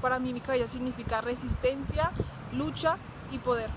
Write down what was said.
para mí mi cabello significa resistencia, lucha y poder.